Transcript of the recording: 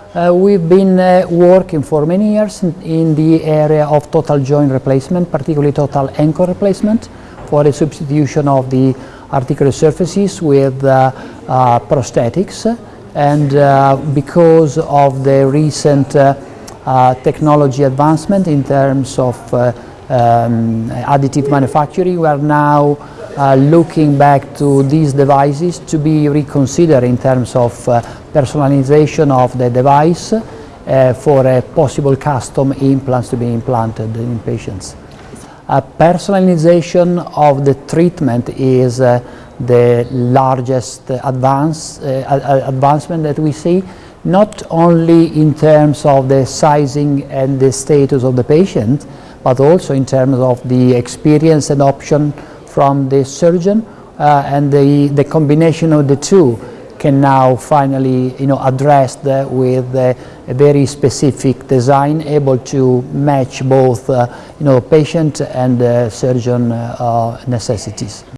Uh, we've been uh, working for many years in, in, the area of total joint replacement, particularly total ankle replacement for the substitution of the articular surfaces with uh, uh prosthetics. And uh, because of the recent uh, technology advancement in terms of um, additive manufacturing, we are now uh, looking back to these devices to be reconsidered in terms of uh, personalization of the device uh, for a possible custom implants to be implanted in patients. A personalization of the treatment is uh, the largest advance, uh, advancement that we see, not only in terms of the sizing and the status of the patient, but also in terms of the experience and option from the surgeon and the, the combination of the two can now finally you know, addressed with a very specific design able to match both uh, you know, patient and uh, surgeon uh, necessities.